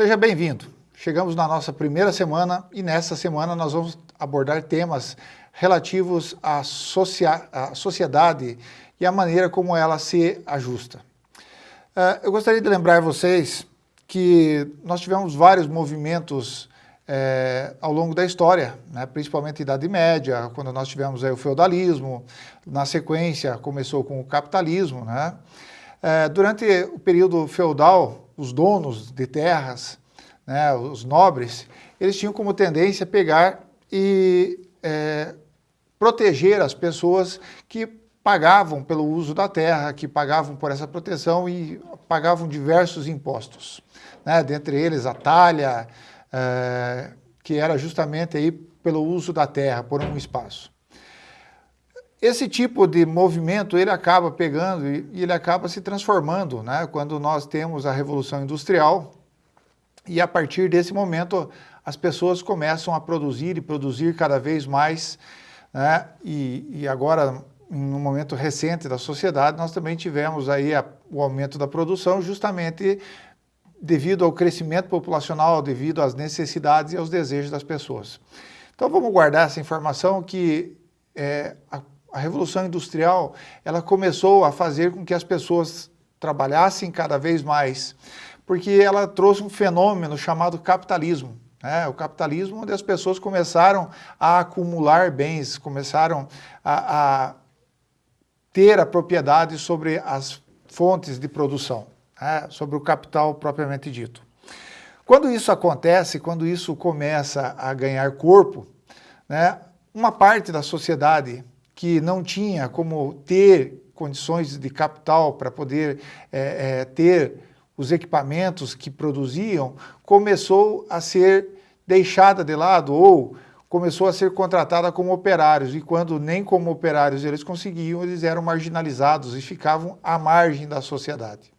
Seja bem-vindo. Chegamos na nossa primeira semana e nessa semana nós vamos abordar temas relativos à, à sociedade e à maneira como ela se ajusta. Uh, eu gostaria de lembrar vocês que nós tivemos vários movimentos é, ao longo da história, né, principalmente Idade Média, quando nós tivemos aí, o feudalismo, na sequência começou com o capitalismo. Né? É, durante o período feudal, os donos de terras, né, os nobres, eles tinham como tendência pegar e é, proteger as pessoas que pagavam pelo uso da terra, que pagavam por essa proteção e pagavam diversos impostos. Né? Dentre eles a talha, é, que era justamente aí pelo uso da terra, por um espaço. Esse tipo de movimento ele acaba pegando e, ele acaba se transformando, né? quando nós temos a Revolução Industrial, e a partir desse momento as pessoas começam a produzir e produzir cada vez mais, né? e, e agora, no momento recente da sociedade, nós também tivemos aí a, o aumento da produção justamente devido ao crescimento populacional, devido às necessidades e aos desejos das pessoas. Então vamos guardar essa informação que é, a, a Revolução Industrial ela começou a fazer com que as pessoas trabalhassem cada vez mais, porque ela trouxe um fenômeno chamado capitalismo. Né? O capitalismo onde as pessoas começaram a acumular bens, começaram a, a ter a propriedade sobre as fontes de produção né, sobre o capital propriamente dito. Quando isso acontece, quando isso começa a ganhar corpo, né, uma parte da sociedade que não tinha como ter condições de capital para poder é, é, ter os equipamentos que produziam, começou a ser deixada de lado ou começou a ser contratada como operários, e quando nem como operários eles conseguiam, eles eram marginalizados e ficavam à margem da sociedade.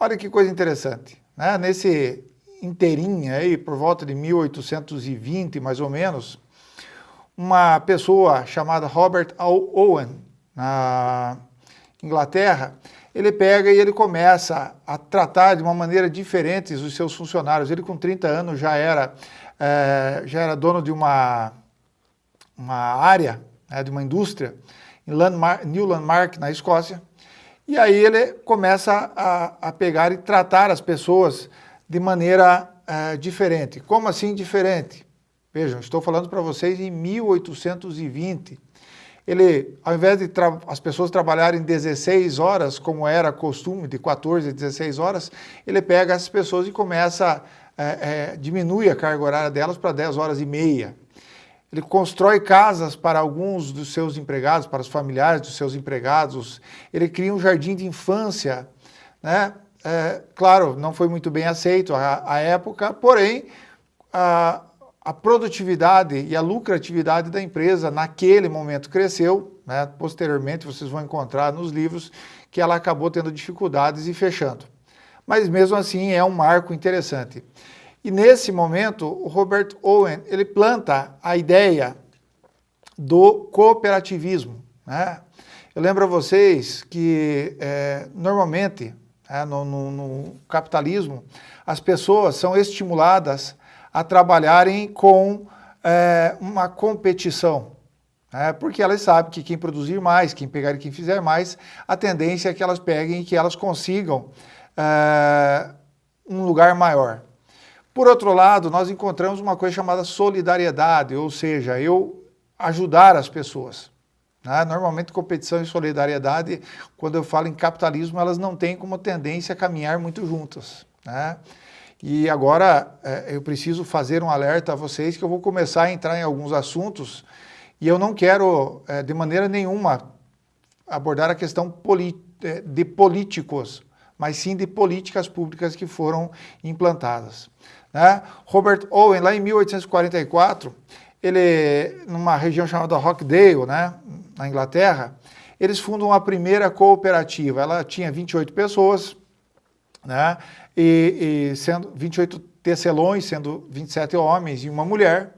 Olha que coisa interessante, né? nesse inteirinho aí, por volta de 1820 mais ou menos, uma pessoa chamada Robert Owen, na Inglaterra, ele pega e ele começa a tratar de uma maneira diferente os seus funcionários. Ele com 30 anos já era, é, já era dono de uma, uma área, né, de uma indústria, em Landmark, New Landmark, na Escócia, e aí ele começa a, a pegar e tratar as pessoas de maneira uh, diferente. Como assim diferente? Vejam, estou falando para vocês em 1820. Ele, ao invés de as pessoas trabalharem 16 horas, como era costume, de 14 a 16 horas, ele pega essas pessoas e começa, é, é, diminui a carga horária delas para 10 horas e meia. Ele constrói casas para alguns dos seus empregados, para os familiares dos seus empregados. Ele cria um jardim de infância. Né? É, claro, não foi muito bem aceito à, época, porém, a, a, produtividade e a lucratividade da empresa naquele momento cresceu. Né? Posteriormente, vocês vão encontrar nos livros que ela acabou tendo dificuldades e fechando. Mas mesmo assim é um marco interessante. E nesse momento, o Robert Owen, ele planta a ideia do cooperativismo. Né? Eu lembro a vocês que, é, normalmente, é, no, no, no, capitalismo, as pessoas são estimuladas a trabalharem com é, uma competição. É, porque elas sabem que quem produzir mais, quem pegar e quem fizer mais, a tendência é que elas peguem e que elas consigam é, um lugar maior. Por outro lado, nós encontramos uma coisa chamada solidariedade, ou seja, eu ajudar as pessoas. Né? Normalmente competição e solidariedade, quando eu falo em capitalismo, elas não têm como tendência a caminhar muito juntas. Né? E agora é, eu preciso fazer um alerta a vocês que eu vou começar a entrar em alguns assuntos e eu não quero é, de maneira nenhuma abordar a questão é, de políticos, mas sim de políticas públicas que foram implantadas. Né? Robert Owen, lá em 1844, ele, numa região chamada Rockdale, né, na Inglaterra, eles fundam a primeira cooperativa. Ela tinha 28 pessoas, né, e, e sendo 28 tecelões, sendo 27 homens e uma mulher.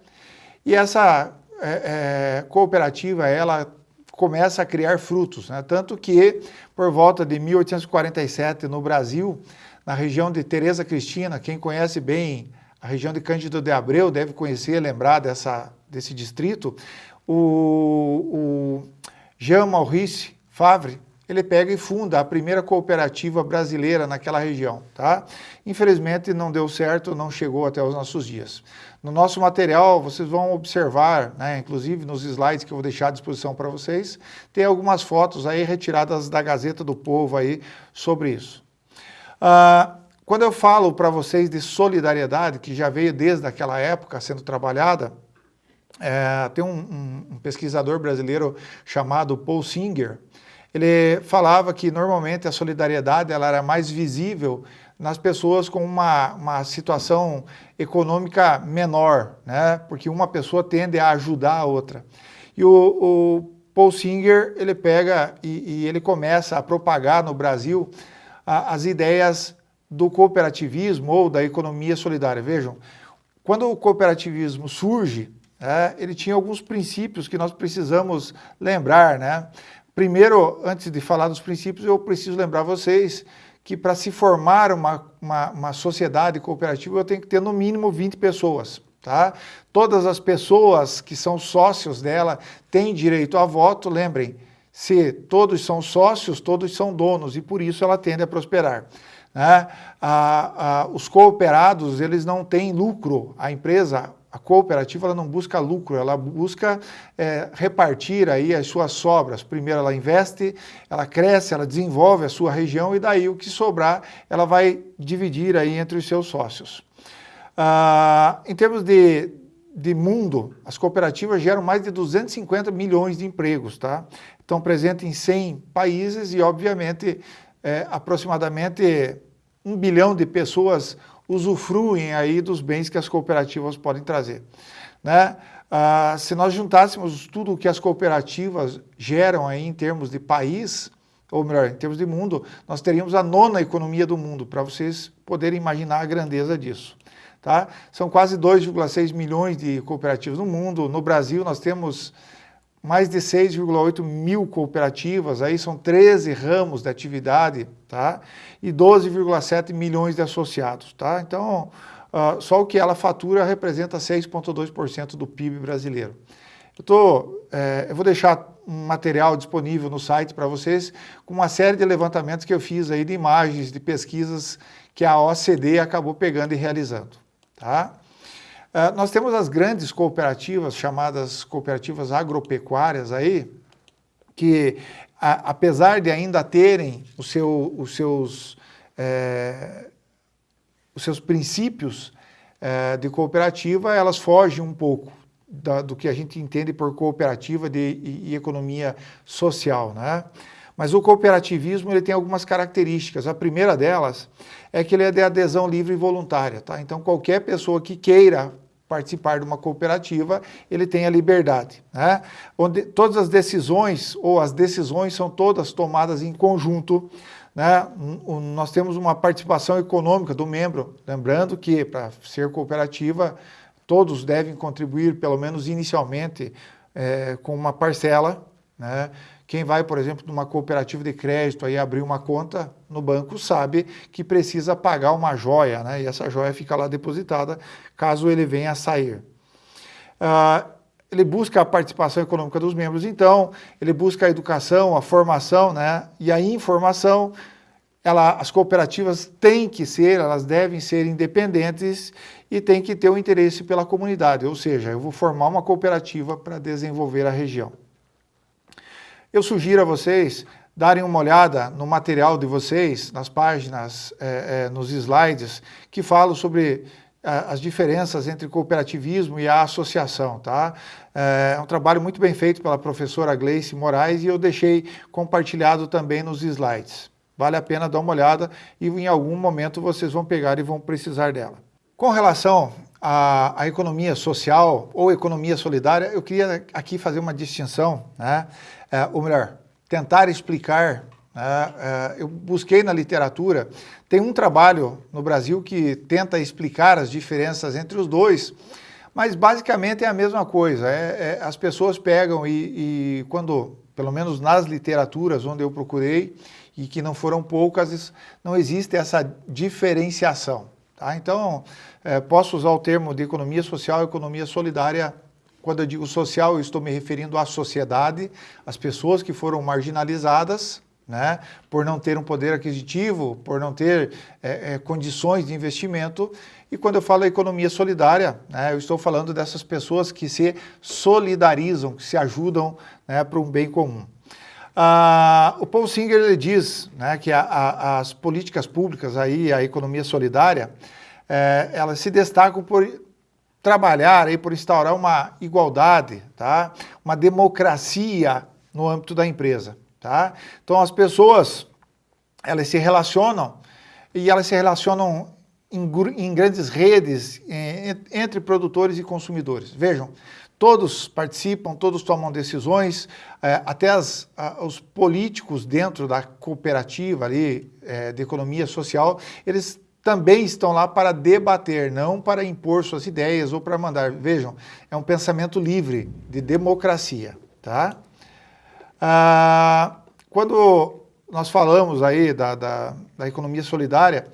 E essa é, é, cooperativa, ela começa a criar frutos, né? tanto que por volta de 1847 no Brasil, na região de Tereza Cristina, quem conhece bem a região de Cândido de Abreu deve conhecer, lembrar dessa, desse distrito, o, o Jean Maurice Favre, ele pega e funda a primeira cooperativa brasileira naquela região, tá? Infelizmente não deu certo, não chegou até os nossos dias. No nosso material, vocês vão observar, né, inclusive nos slides que eu vou deixar à disposição para vocês, tem algumas fotos aí retiradas da Gazeta do Povo aí sobre isso. Ah, quando eu falo para vocês de solidariedade, que já veio desde aquela época sendo trabalhada, é, tem um, um, um pesquisador brasileiro chamado Paul Singer, ele falava que normalmente a solidariedade ela era mais visível nas pessoas com uma, uma situação econômica menor, né? porque uma pessoa tende a ajudar a outra. E o, o Paul Singer ele pega e, e, ele começa a propagar no Brasil a, as ideias do cooperativismo ou da economia solidária. Vejam, quando o cooperativismo surge, é, ele tinha alguns princípios que nós precisamos lembrar, né? Primeiro, antes de falar dos princípios, eu preciso lembrar vocês que para se formar uma, uma, uma, sociedade cooperativa, eu tenho que ter no mínimo 20 pessoas. Tá? Todas as pessoas que são sócios dela têm direito a voto, lembrem, se todos são sócios, todos são donos, e por isso ela tende a prosperar. Né? os cooperados, eles não têm lucro, a empresa a cooperativa ela não busca lucro, ela busca é, repartir aí as suas sobras. Primeiro ela investe, ela cresce, ela desenvolve a sua região e daí o que sobrar ela vai dividir aí entre os seus sócios. Ah, em termos de, de mundo, as cooperativas geram mais de 250 milhões de empregos, tá? Estão presentes em 100 países e obviamente é, aproximadamente um bilhão de pessoas usufruem aí dos bens que as cooperativas podem trazer. Né? Ah, se nós juntássemos tudo o que as cooperativas geram aí em termos de país, ou melhor, em termos de mundo, nós teríamos a nona economia do mundo, para vocês poderem imaginar a grandeza disso. Tá? São quase 2,6 milhões de cooperativas no mundo. No Brasil, nós temos mais de 6,8 mil cooperativas, aí são 13 ramos de atividade, tá? E 12,7 milhões de associados, tá? Então, uh, só o que ela fatura representa 6,2% do PIB brasileiro. Eu, tô, é, eu vou deixar um material disponível no site para vocês com uma série de levantamentos que eu fiz aí de imagens, de pesquisas que a OCDE acabou pegando e realizando, tá? Uh, nós temos as grandes cooperativas, chamadas cooperativas agropecuárias aí, que a, apesar de ainda terem o seu, os, seus, é, os seus princípios é, de cooperativa, elas fogem um pouco da, do que a gente entende por cooperativa de, e, e economia social, né? Mas o cooperativismo ele tem algumas características. A primeira delas é que ele é de adesão livre e voluntária. Tá? Então, qualquer pessoa que queira participar de uma cooperativa, ele tem a liberdade. Né? Onde todas as decisões, ou as decisões são todas tomadas em conjunto, né? nós temos uma participação econômica do membro, lembrando que para ser cooperativa, todos devem contribuir, pelo menos inicialmente, é, com uma parcela, né? Quem vai, por exemplo, numa cooperativa de crédito aí abrir uma conta no banco sabe que precisa pagar uma joia, né? E essa joia fica lá depositada caso ele venha a sair. Uh, ele busca a participação econômica dos membros, então ele busca a educação, a formação, né? E a informação. Ela, as cooperativas têm que ser, elas devem ser independentes e têm que ter o um interesse pela comunidade, ou seja, eu vou formar uma cooperativa para desenvolver a região. Eu sugiro a vocês darem uma olhada no material de vocês, nas páginas, é, é, nos slides, que falam sobre é, as diferenças entre cooperativismo e a associação. Tá? É um trabalho muito bem feito pela professora Gleice Moraes e eu deixei compartilhado também nos slides. Vale a pena dar uma olhada e em algum momento vocês vão pegar e vão precisar dela. Com relação à, à economia social ou economia solidária, eu queria aqui fazer uma distinção, né? é, ou melhor, tentar explicar, né, é, eu busquei na literatura, tem um trabalho no Brasil que tenta explicar as diferenças entre os dois, Mas basicamente é a mesma coisa, é, é, as pessoas pegam e, e quando, pelo menos nas literaturas onde eu procurei, e que não foram poucas, não existe essa diferenciação. Tá? Então, é, posso usar o termo de economia social economia solidária. Quando eu digo social, eu estou me referindo à sociedade, às pessoas que foram marginalizadas, né, por não ter um poder aquisitivo, por não ter é, é, condições de investimento. E quando eu falo economia solidária, né, eu estou falando dessas pessoas que se solidarizam, que se ajudam né, para um bem comum. Ah, o Paul Singer ele diz né, que a, a, as políticas públicas, aí, a economia solidária, é, elas se destacam por trabalhar, aí, por instaurar uma igualdade, tá? uma democracia no âmbito da empresa. Tá? Então as pessoas elas se relacionam e elas se relacionam em, em grandes redes em, entre produtores e consumidores. Vejam, todos participam, todos tomam decisões, é, até as, os políticos dentro da cooperativa ali, é, de economia social, eles também estão lá para debater, não para impor suas ideias ou para mandar. Vejam, é um pensamento livre de democracia, tá? Ah, quando nós falamos aí da, da, da economia solidária,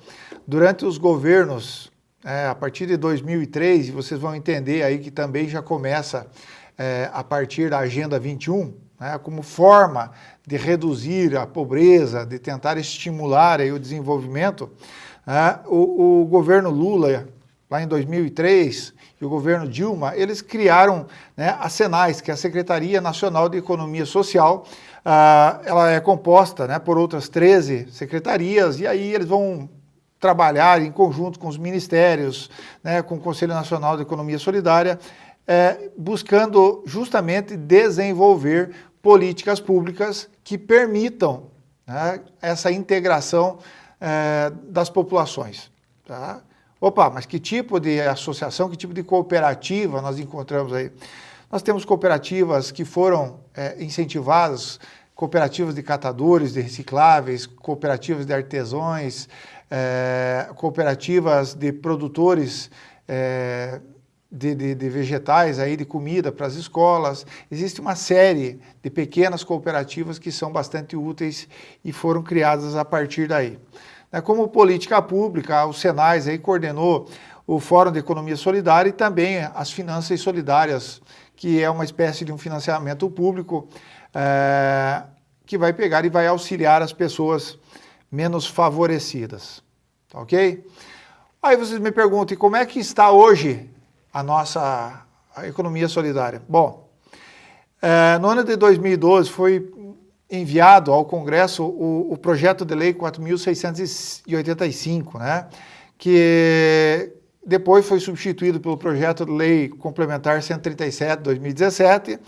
durante os governos é, a partir de 2003, vocês vão entender aí que também já começa é, a partir da Agenda 21, né, como forma de reduzir a pobreza, de tentar estimular aí o desenvolvimento, né, o, o governo Lula, lá em 2003, e o governo Dilma, eles criaram né, a Senais, que é a Secretaria Nacional de Economia Social, ah, ela é composta né, por outras 13 secretarias, e aí eles vão trabalhar em conjunto com os ministérios, né, com o Conselho Nacional de Economia Solidária, é, buscando justamente desenvolver políticas públicas que permitam né, essa integração é, das populações. Tá? Opa, mas que tipo de associação, que tipo de cooperativa nós encontramos aí? Nós temos cooperativas que foram é, incentivadas, cooperativas de catadores de recicláveis, cooperativas de artesãos, é, cooperativas de produtores é, de, de, de, vegetais, aí, de comida para as escolas. Existe uma série de pequenas cooperativas que são bastante úteis e foram criadas a partir daí. É, como política pública, o Senais aí coordenou o Fórum de Economia Solidária e também as Finanças Solidárias, que é uma espécie de um financiamento público é, que vai pegar e vai auxiliar as pessoas menos favorecidas, tá ok? Aí vocês me perguntam, e como é que está hoje a nossa a economia solidária? Bom, é, no ano de 2012 foi enviado ao Congresso o, o projeto de lei 4.685, né, que depois foi substituído pelo projeto de lei complementar 137 de 2017,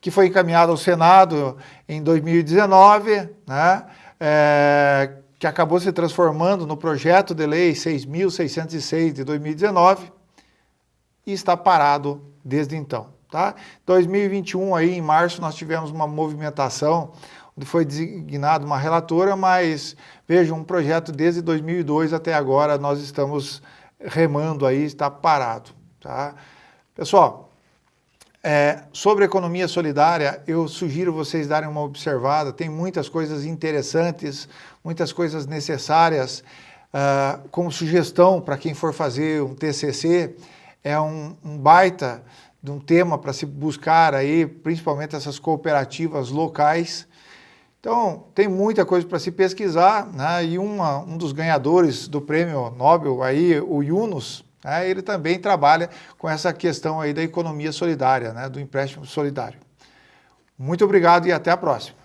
que foi encaminhado ao Senado em 2019, né, é, que acabou se transformando no projeto de lei 6.606 de 2019 e está parado desde então. Tá? 2021, aí, em março, nós tivemos uma movimentação foi designada uma relatora, mas vejam, um projeto desde 2002 até agora nós estamos remando aí, está parado. Tá? Pessoal, é, sobre economia solidária, eu sugiro vocês darem uma observada, tem muitas coisas interessantes, muitas coisas necessárias, uh, como sugestão para quem for fazer um TCC, é um, um baita de um tema para se buscar aí, principalmente essas cooperativas locais. Então, tem muita coisa para se pesquisar, né? e uma, um dos ganhadores do prêmio Nobel, aí, o Yunus, né, ele também trabalha com essa questão aí da economia solidária, né, do empréstimo solidário. Muito obrigado e até a próxima.